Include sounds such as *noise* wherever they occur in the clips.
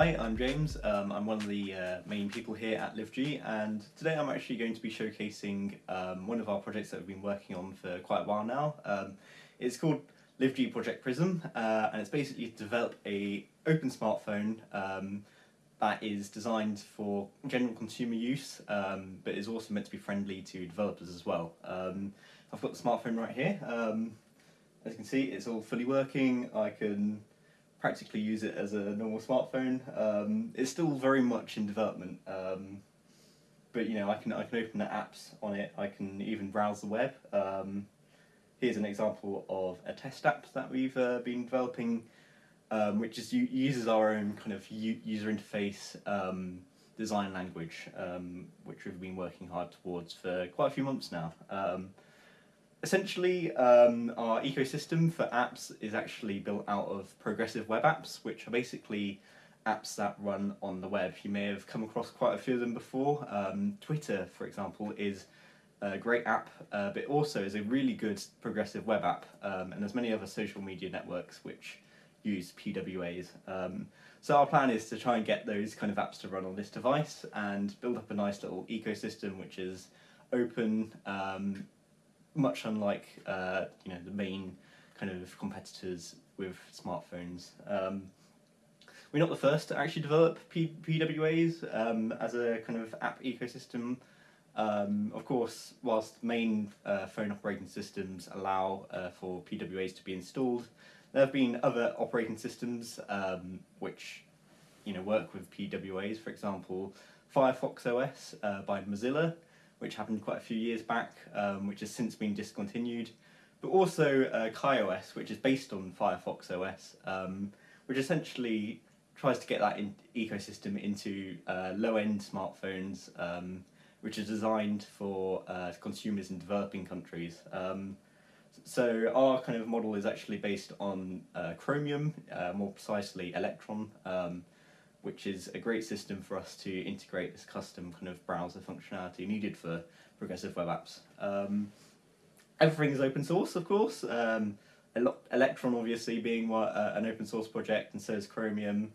Hi, I'm James. Um, I'm one of the uh, main people here at LiveG and today I'm actually going to be showcasing um, one of our projects that we've been working on for quite a while now. Um, it's called LiveG Project Prism uh, and it's basically to develop a open smartphone um, that is designed for general consumer use um, but is also meant to be friendly to developers as well. Um, I've got the smartphone right here. as you can see it's all fully working. I can practically use it as a normal smartphone. Um, it's still very much in development, um, but you know I can I can open the apps on it. I can even browse the web. Um, here's an example of a test app that we've uh, been developing, um, which is uses our own kind of user interface um, design language, um, which we've been working hard towards for quite a few months now essentially, um, our ecosystem for apps is actually built out of progressive web apps, which are basically apps that run on the web. You may have come across quite a few of them before. Um, Twitter, for example, is a great app, uh, but also is a really good progressive web app, um, and there's many other social media networks which use PWAs. Um, so our plan is to try and get those kind of apps to run on this device and build up a nice little ecosystem which is open, um, much unlike uh, you know the main kind of competitors with smartphones. Um, we're not the first to actually develop P PWAs um, as a kind of app ecosystem. Um, of course, whilst main uh, phone operating systems allow uh, for PWAs to be installed, there have been other operating systems um, which you know work with PWAs. For example, Firefox OS uh, by Mozilla which happened quite a few years back, um, which has since been discontinued. But also uh, KaiOS, which is based on Firefox OS, um, which essentially tries to get that in ecosystem into uh, low-end smartphones, um, which are designed for uh, consumers in developing countries. Um, so our kind of model is actually based on uh, Chromium, uh, more precisely Electron, um, which is a great system for us to integrate this custom kind of browser functionality needed for progressive web apps. Um, everything is open source, of course. Um, Electron obviously being what, uh, an open source project and so is Chromium,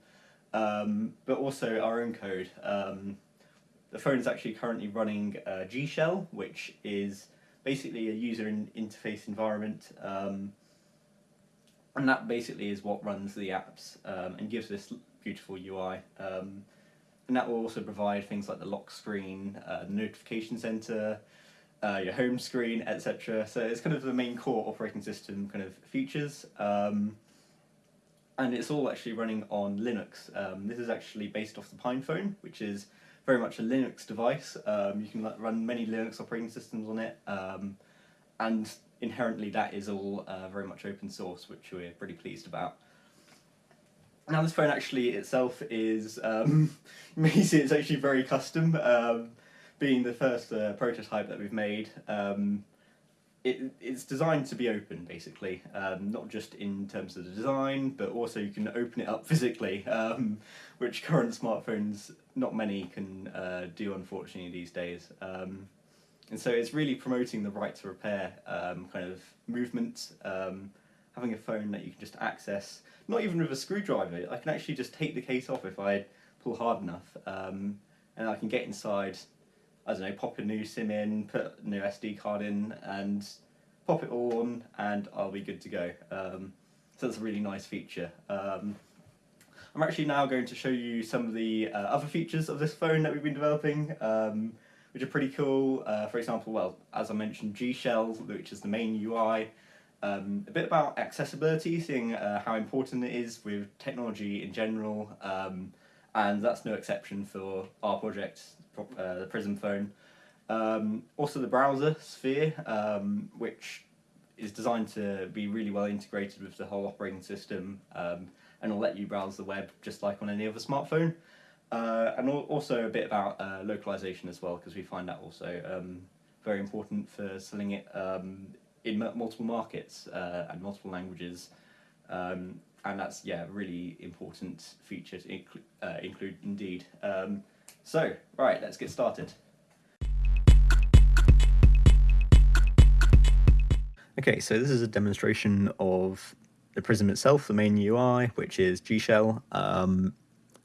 um, but also our own code. Um, the phone is actually currently running uh, G Shell, which is basically a user in interface environment um, and that basically is what runs the apps um, and gives this beautiful UI. Um, and that will also provide things like the lock screen, uh, notification center, uh, your home screen, etc. So it's kind of the main core operating system kind of features. Um, and it's all actually running on Linux. Um, this is actually based off the PinePhone, which is very much a Linux device. Um, you can run many Linux operating systems on it, um, and inherently that is all uh, very much open source, which we're pretty pleased about. Now this phone actually itself is, um, you may see it's actually very custom, um, being the first uh, prototype that we've made. Um, it, it's designed to be open basically, um, not just in terms of the design, but also you can open it up *laughs* physically, um, which current smartphones, not many can uh, do unfortunately these days. Um, and so it's really promoting the right to repair um, kind of movement, um, having a phone that you can just access, not even with a screwdriver, I can actually just take the case off if I pull hard enough, um, and I can get inside, I don't know, pop a new SIM in, put a new SD card in, and pop it all on, and I'll be good to go. Um, so that's a really nice feature. Um, I'm actually now going to show you some of the uh, other features of this phone that we've been developing. Um, which are pretty cool. Uh, for example, well, as I mentioned, G-Shell, which is the main UI. Um, a bit about accessibility, seeing uh, how important it is with technology in general, um, and that's no exception for our project, uh, the Prism phone. Um, also the browser, Sphere, um, which is designed to be really well integrated with the whole operating system um, and will let you browse the web just like on any other smartphone. Uh, and also a bit about uh, localization as well, because we find that also um, very important for selling it um, in multiple markets uh, and multiple languages. Um, and that's, yeah, really important feature to uh, include indeed. Um, so, right, let's get started. Okay, so this is a demonstration of the Prism itself, the main UI, which is G Shell. Um,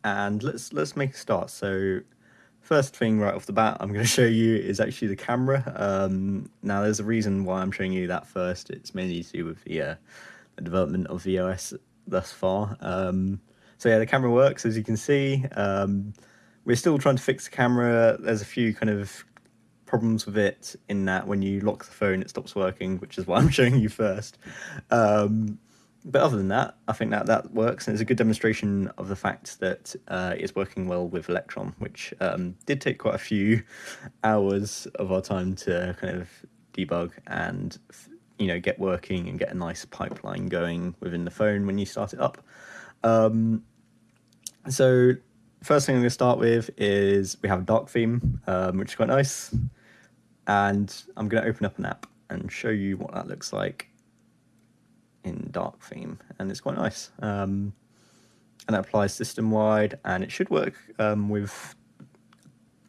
and let's let's make a start. So first thing right off the bat I'm going *laughs* to show you is actually the camera. Um, now there's a reason why I'm showing you that first. It's mainly to do with the, uh, the development of the OS thus far. Um, so yeah, the camera works as you can see. Um, we're still trying to fix the camera. There's a few kind of problems with it in that when you lock the phone it stops working, which is why I'm *laughs* showing you first. Um, but other than that, I think that that works, and it's a good demonstration of the fact that uh, it's working well with Electron, which um, did take quite a few *laughs* hours of our time to kind of debug and you know get working and get a nice pipeline going within the phone when you start it up. Um, so first thing I'm going to start with is we have a dark theme, um, which is quite nice, and I'm going to open up an app and show you what that looks like in dark theme, and it's quite nice. Um, and that applies system wide, and it should work um, with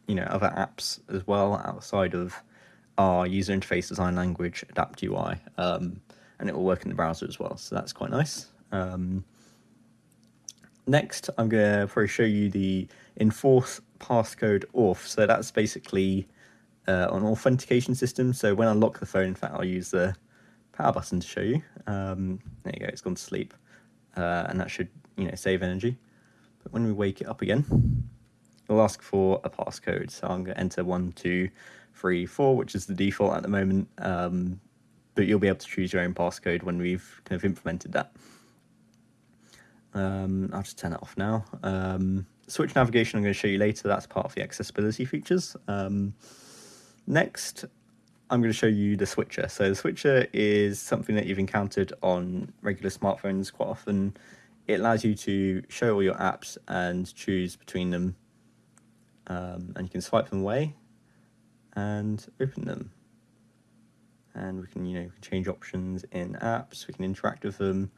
you know other apps as well outside of our user interface design language, Adapt UI, um, and it will work in the browser as well. So that's quite nice. Um, next, I'm going to probably show you the enforce passcode auth. So that's basically uh, an authentication system. So when I lock the phone, in fact, I'll use the power button to show you. Um, there you go, it's gone to sleep. Uh, and that should, you know, save energy. But when we wake it up again, it'll ask for a passcode. So I'm going to enter one, two, three, four, which is the default at the moment. Um, but you'll be able to choose your own passcode when we've kind of implemented that. Um, I'll just turn it off now. Um, switch navigation I'm going to show you later. That's part of the accessibility features. Um, next, I'm going to show you the switcher. So the switcher is something that you've encountered on regular smartphones quite often. It allows you to show all your apps and choose between them. Um, and you can swipe them away and open them. And we can, you know, change options in apps. We can interact with them.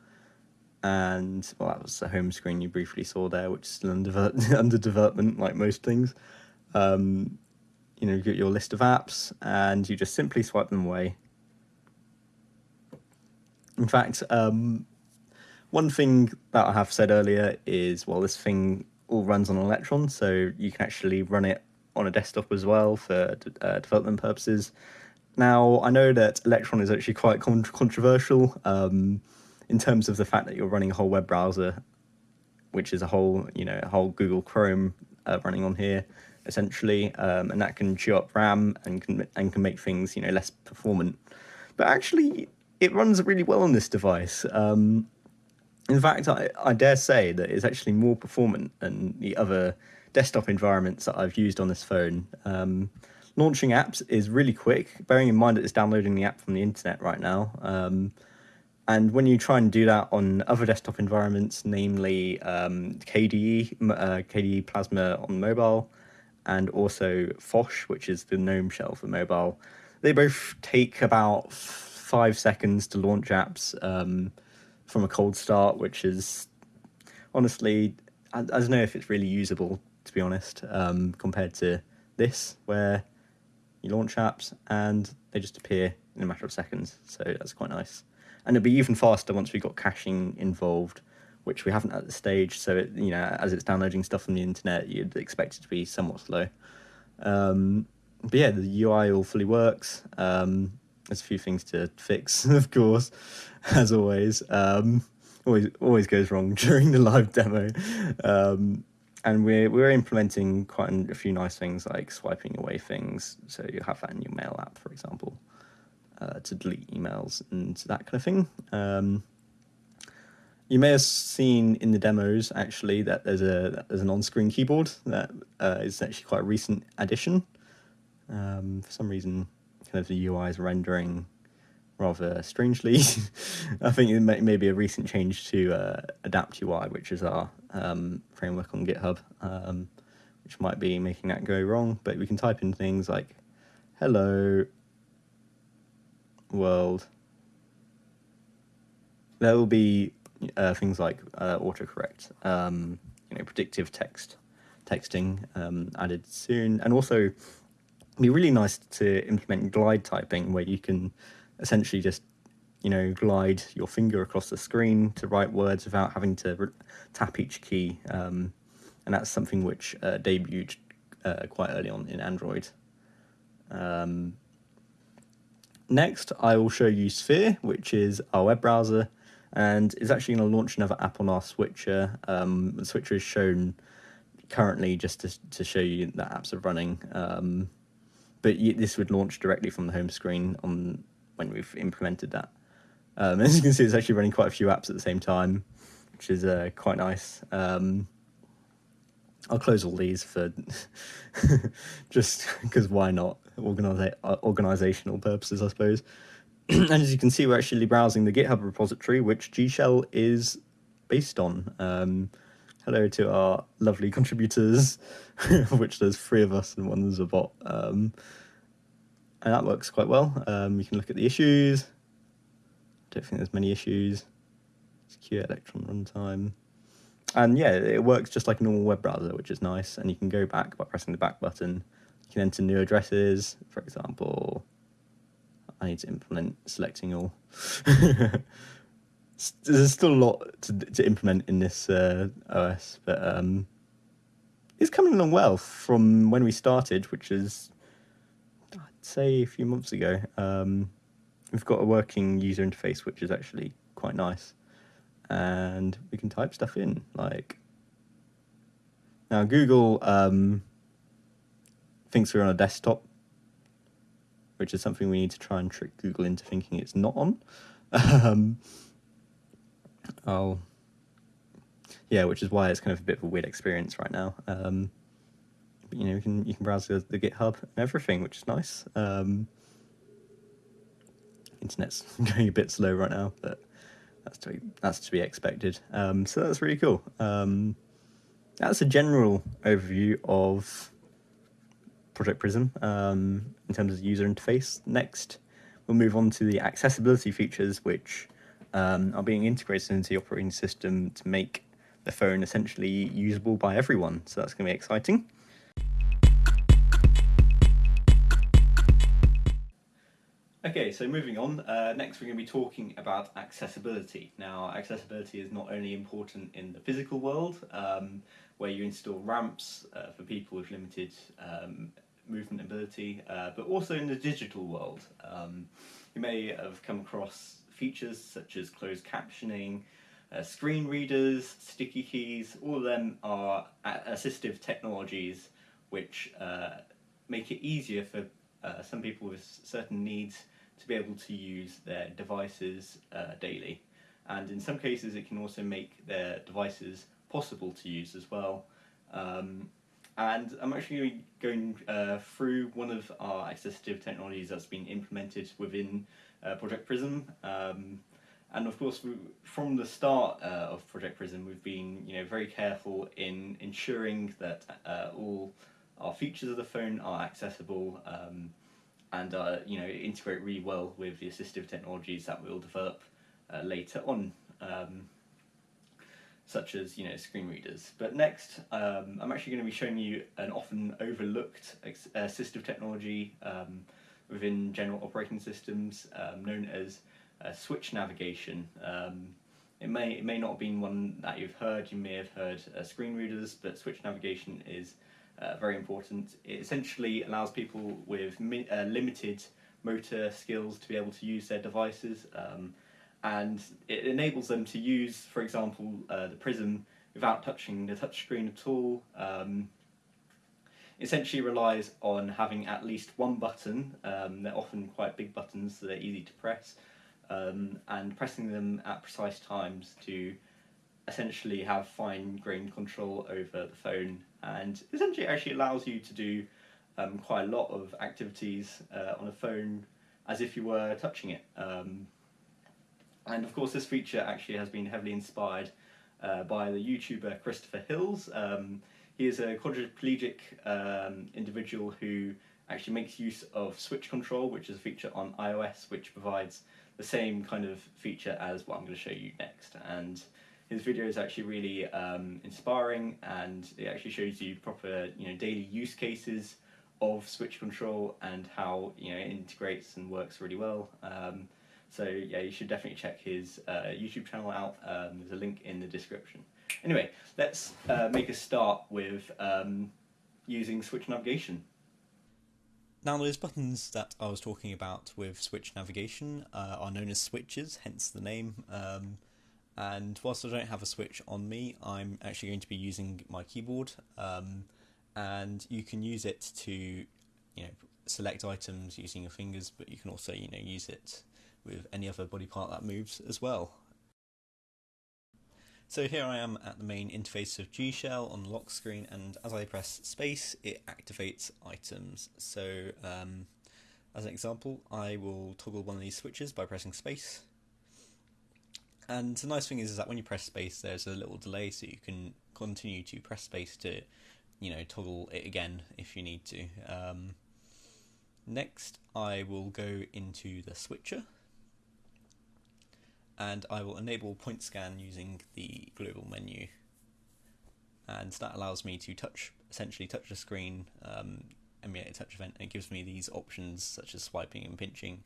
And well, that was the home screen you briefly saw there, which is still under, *laughs* under development, like most things. Um, you know, get your list of apps and you just simply swipe them away. In fact, um, one thing that I have said earlier is, well, this thing all runs on Electron, so you can actually run it on a desktop as well for uh, development purposes. Now, I know that Electron is actually quite con controversial um, in terms of the fact that you're running a whole web browser, which is a whole, you know, a whole Google Chrome uh, running on here essentially, um, and that can chew up RAM and can and can make things you know less performant. But actually, it runs really well on this device. Um, in fact, I, I dare say that it's actually more performant than the other desktop environments that I've used on this phone. Um, launching apps is really quick, bearing in mind that it's downloading the app from the internet right now. Um, and when you try and do that on other desktop environments, namely um, KDE, uh, KDE Plasma on mobile, and also Phosh, which is the GNOME shell for mobile. They both take about five seconds to launch apps um, from a cold start, which is honestly, I, I, don't know if it's really usable, to be honest, um, compared to this, where you launch apps and they just appear in a matter of seconds. So that's quite nice. And it'll be even faster once we've got caching involved which we haven't at this stage. So it, you know, as it's downloading stuff from the internet, you'd expect it to be somewhat slow. Um, but yeah, the UI all fully works. Um, there's a few things to fix, *laughs* of course, as always. Um, always always goes wrong *laughs* during the live demo. Um, and we're we're implementing quite a few nice things like swiping away things. So you have that in your mail app, for example, uh, to delete emails and that kind of thing. Um, you may have seen in the demos actually that there's a there's an on-screen keyboard that uh, is actually quite a recent addition. Um, for some reason, kind of the UI is rendering rather strangely. *laughs* I think it may, may, be a recent change to uh, Adapt UI, which is our um, framework on GitHub, um, which might be making that go wrong. But we can type in things like "Hello world." There will be uh, things like uh, autocorrect, um, you know, predictive text texting um, added soon, and also be really nice to implement glide typing where you can essentially just you know glide your finger across the screen to write words without having to tap each key. Um, and that's something which uh, debuted uh, quite early on in Android. Um, next, I will show you Sphere, which is our web browser, and it's actually going to launch another app on our switcher. Um, the switcher is shown currently just to, to show you that apps are running. Um, but this would launch directly from the home screen on when we've implemented that. Um, *laughs* as you can see, it's actually running quite a few apps at the same time, which is uh, quite nice. Um, I'll close all these for *laughs* just because why not? Organiza- uh, organizational purposes, I suppose. *clears throat* and as you can see, we're actually browsing the GitHub repository, which G Shell is based on. Um, hello to our lovely contributors, *laughs* which there's three of us and one is a bot. Um, and that works quite well. Um, you can look at the issues. I don't think there's many issues. Secure Electron runtime. And yeah, it works just like a normal web browser, which is nice. And you can go back by pressing the back button. You can enter new addresses, for example. I need to implement selecting all. *laughs* There's still a lot to, to implement in this uh, OS, but um, it's coming along well from when we started, which is, I'd say, a few months ago. Um, we've got a working user interface, which is actually quite nice and we can type stuff in like now Google um, thinks we're on a desktop which is something we need to try and trick Google into thinking it's not on um, oh yeah which is why it's kind of a bit of a weird experience right now um, but you know you can you can browse the, the GitHub and everything which is nice um, internet's *laughs* going a bit slow right now but that's to be, that's to be expected. Um, so that's really cool. Um, that's a general overview of Project Prism um, in terms of user interface. Next, we'll move on to the accessibility features, which um, are being integrated into the operating system to make the phone essentially usable by everyone. So that's going to be exciting. Okay, so moving on, uh, next we're going to be talking about accessibility. Now, accessibility is not only important in the physical world, um, where you install ramps uh, for people with limited um, movement ability, uh, but also in the digital world. Um, you may have come across features such as closed captioning, uh, screen readers, sticky keys, all of them are assistive technologies which uh, make it easier for uh, some people with certain needs to be able to use their devices uh, daily. And in some cases, it can also make their devices possible to use as well. Um, and I'm actually going uh, through one of our assistive technologies that's been implemented within uh, Project Prism. Um, and of course, we, from the start uh, of Project Prism, we've been you know very careful in ensuring that uh, all our features of the phone are accessible. Um, and uh, you know integrate really well with the assistive technologies that we'll develop uh, later on, um, such as you know screen readers. But next, um, I'm actually going to be showing you an often overlooked assistive technology um, within general operating systems, um, known as uh, switch navigation. Um, it may it may not have been one that you've heard. You may have heard uh, screen readers, but switch navigation is uh, very important. It essentially allows people with uh, limited motor skills to be able to use their devices, um, and it enables them to use, for example, uh, the Prism without touching the touchscreen at all. Um, essentially relies on having at least one button. Um, they're often quite big buttons, so they're easy to press, um, and pressing them at precise times to essentially have fine grained control over the phone and essentially actually allows you to do um, quite a lot of activities uh, on a phone as if you were touching it. Um, and of course this feature actually has been heavily inspired uh, by the YouTuber Christopher Hills. Um, he is a quadriplegic um, individual who actually makes use of switch control, which is a feature on iOS, which provides the same kind of feature as what I'm going to show you next. And his video is actually really um, inspiring and it actually shows you proper you know daily use cases of switch control and how you know it integrates and works really well. Um, So yeah, you should definitely check his uh, YouTube channel out. Um, there's a link in the description. Anyway, let's uh, make a start with um, using switch navigation. Now, those buttons that I was talking about with switch navigation uh, are known as switches, hence the name. Um, and whilst I don't have a switch on me, I'm actually going to be using my keyboard. Um, and you can use it to, you know, select items using your fingers, but you can also, you know, use it with any other body part that moves as well. So here I am at the main interface of G Shell on the lock screen, and as I press space, it activates items. So, um, as an example, I will toggle one of these switches by pressing space. And the nice thing is, is that when you press space, there's a little delay, so you can continue to press space to, you know, toggle it again if you need to. Um, next, I will go into the switcher and I will enable point scan using the global menu. And that allows me to touch essentially touch the screen um, emulate a touch event and it gives me these options such as swiping and pinching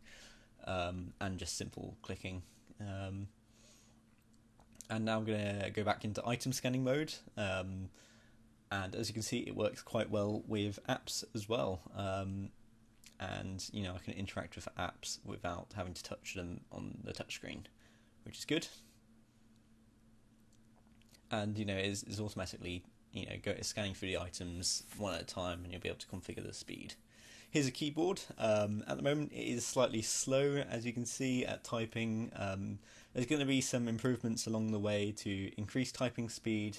um, and just simple clicking. Um, and now I'm going to go back into item scanning mode um, and as you can see it works quite well with apps as well. Um, and you know I can interact with apps without having to touch them on the touchscreen which is good. And you know, is is automatically you know go scanning through the items one at a time, and you'll be able to configure the speed. Here's a keyboard. Um, at the moment, it is slightly slow, as you can see, at typing. Um, there's going to be some improvements along the way to increase typing speed,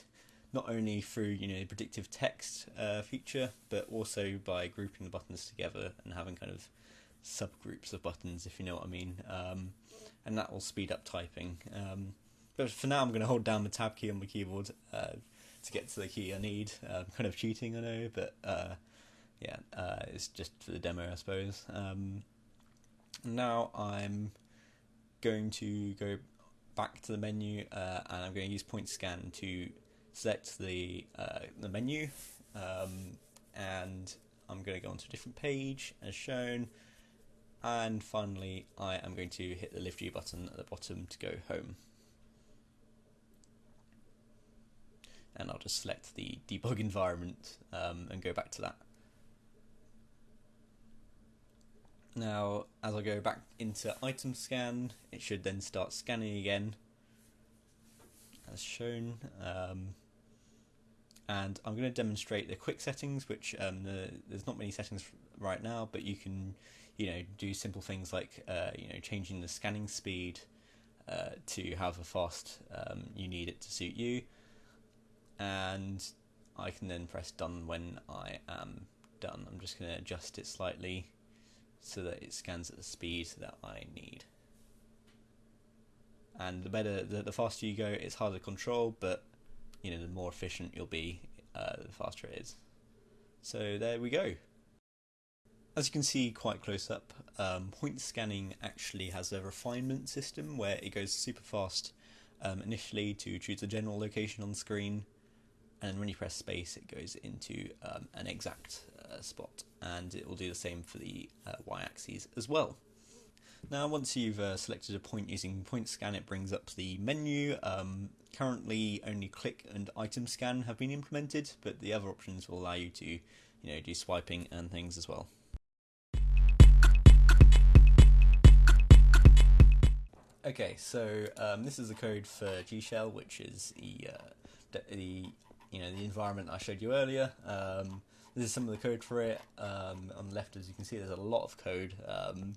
not only through you know predictive text uh, feature, but also by grouping the buttons together and having kind of subgroups of buttons, if you know what I mean. Um, and that will speed up typing. Um, but for now, I'm going to hold down the tab key on my keyboard uh, to get to the key I need. Uh, kind of cheating, I know, but uh, yeah, uh, it's just for the demo, I suppose. Um, now I'm going to go back to the menu, uh, and I'm going to use point scan to select the uh, the menu, um, and I'm going to go onto a different page as shown. And finally, I am going to hit the lift U button at the bottom to go home. And I'll just select the debug *laughs* environment um, and go back to that. Now, as I go back into item scan, it should then start scanning again, as shown. Um, and I'm going to demonstrate the quick settings, which um, the, there's not many settings right now, but you can you know, do simple things like uh, you know changing the scanning speed uh, to however fast um, you need it to suit you, and I can then press done when I am done. I'm just going to adjust it slightly so that it scans at the speed that I need. And the better, the, the faster you go, it's harder to control, but you know the more efficient you'll be, uh, the faster it is. So there we go. As you can see quite close up, um, point scanning actually has a refinement system where it goes super fast um, initially to choose a general location on the screen, and when you press space, it goes into um, an exact uh, spot, and it will do the same for the uh, y-axis as well. Now, once you've uh, selected a point using point scan, it brings up the menu. Um, currently, only click and item scan have been implemented, but the other options will allow you to, you know, do swiping and things as well. Okay, so um, this is the code for G Shell, which is the, uh, the you know the environment I showed you earlier. Um, this is some of the code for it. Um, on the left, as you can see, there's a lot of code, um,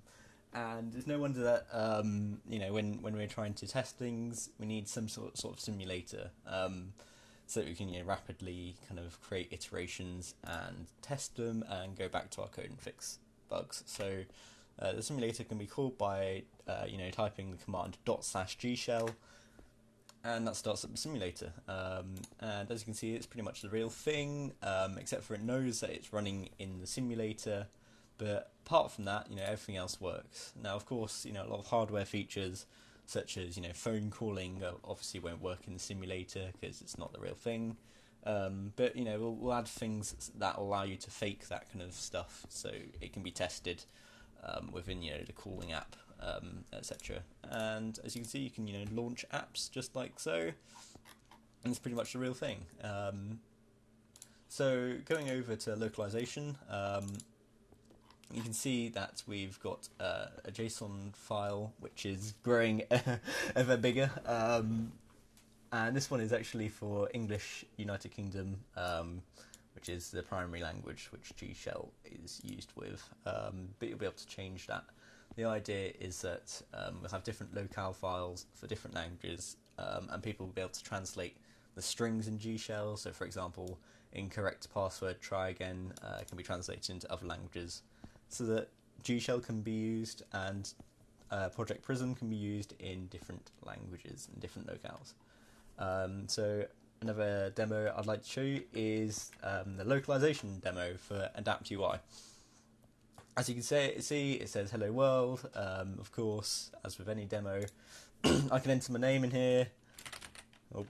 and it's no wonder that um, you know when when we're trying to test things, we need some sort sort of simulator um, so that we can you know, rapidly kind of create iterations and test them and go back to our code and fix bugs. So uh, the simulator can be called by uh, you know typing the command dot slash gshell, and that starts up the simulator. Um, and as you can see, it's pretty much the real thing, um, except for it knows that it's running in the simulator. But apart from that, you know everything else works. Now, of course, you know a lot of hardware features such as you know phone calling obviously won't work in the simulator because it's not the real thing. Um, but you know we'll, we'll, add things that allow you to fake that kind of stuff so it can be tested um, within you know the calling app um, etc. And as you can see, you can you know launch apps just like so, and it's pretty much the real thing. Um, so going over to localization, um, you can see that we've got uh, a JSON file which is growing *laughs* ever bigger. Um, and this one is actually for English United Kingdom, um, which is the primary language which G Shell is used with. Um, but you'll be able to change that. The idea is that um, we'll have different locale files for different languages, um, and people will be able to translate the strings in G Shell. So, for example, incorrect password, try again, uh, can be translated into other languages so that G Shell can be used and uh, Project Prism can be used in different languages and different locales. Um, so another demo I'd like to show you is um, the localization demo for Adapt UI. As you can say, see, it says "Hello World." Um, of course, as with any demo, *clears throat* I can enter my name in here. Oh,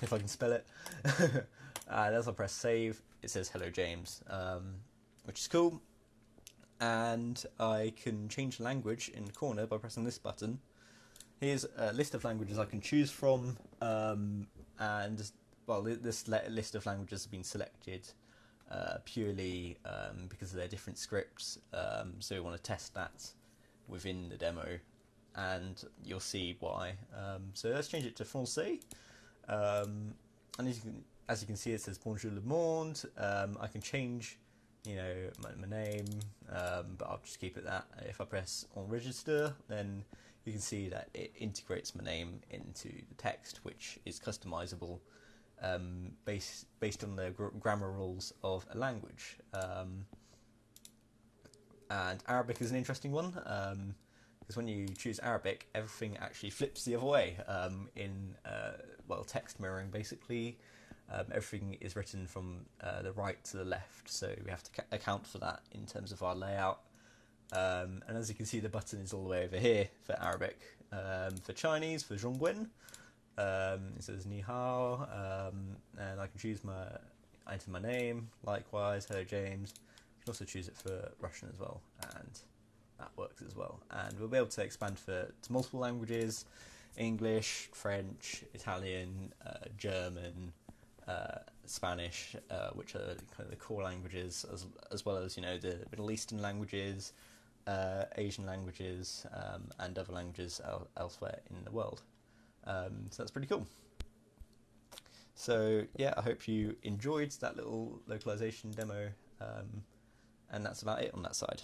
if I can spell it. *laughs* and as I press save, it says "Hello James," um, which is cool. And I can change the language in the corner by pressing this button here's a list of languages I can choose from, um, and well, this list of languages have been selected uh, purely um, because of their different scripts. Um, so we want to test that within the demo, and you'll see why. Um, so let's change it to Francais, um, and as you, can, as you can see, it says Bonjour le monde. Um, I can change you know my, my name, but I'll just keep it that. If I press on register, then you can see that it integrates my name into the text, which is customizable um, based based on the gr- grammar rules of a language. Um, and Arabic is an interesting one because um, when you choose Arabic, everything actually flips the other way. Um, in uh, well, text mirroring, basically, um, everything is written from uh, the right to the left, so we have to ca- account for that in terms of our layout and as you can see, the button is all the way over here for Arabic. For Chinese, for Zhongguan, um, it says Ni Hao, um, and I can choose my enter my name. Likewise, hello James. You can also choose it for Russian as well, and that works as well. And we'll be able to expand for to multiple languages: English, French, Italian, uh, German, uh, Spanish, uh, which are kind of the core languages, as as well as you know the Middle Eastern languages, uh, Asian languages um, and other languages el- elsewhere in the world. Um, so that's pretty cool. So yeah, I hope you enjoyed that little localization demo, um, and that's about it on that side.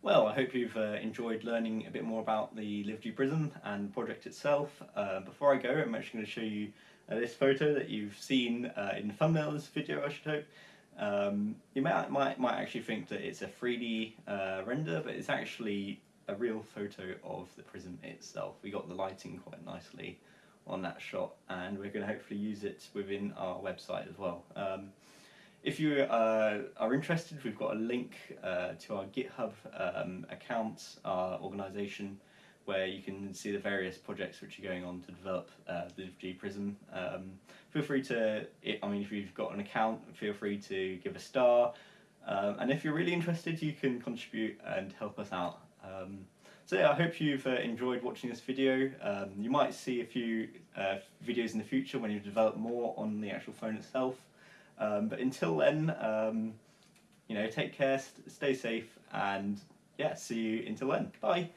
Well, I hope you've uh, enjoyed learning a bit more about the LiveG Prism and project itself. Uh, before I go, I'm actually going to show you uh, this photo that you've seen uh, in the thumbnail of this video, I should hope. Um, you might, might, might actually think that it's a 3D uh, render, but it's actually a real photo of the prism itself. We got the lighting quite nicely on that shot, and we're going to hopefully use it within our website as well. Um, if you uh, are interested, we've got a link uh, to our GitHub um, account, our organisation, where you can see the various projects which are going on to develop uh, the G Prism. Um, feel free to, I mean, if you've got an account, feel free to give a star. Um, and if you're really interested, you can contribute and help us out. Um, so yeah, I hope you've uh, enjoyed watching this video. Um, you might see a few uh, videos in the future when you develop more on the actual phone itself. Um, but until then, um, you know, take care, st stay safe, and yeah, see you until then. Bye.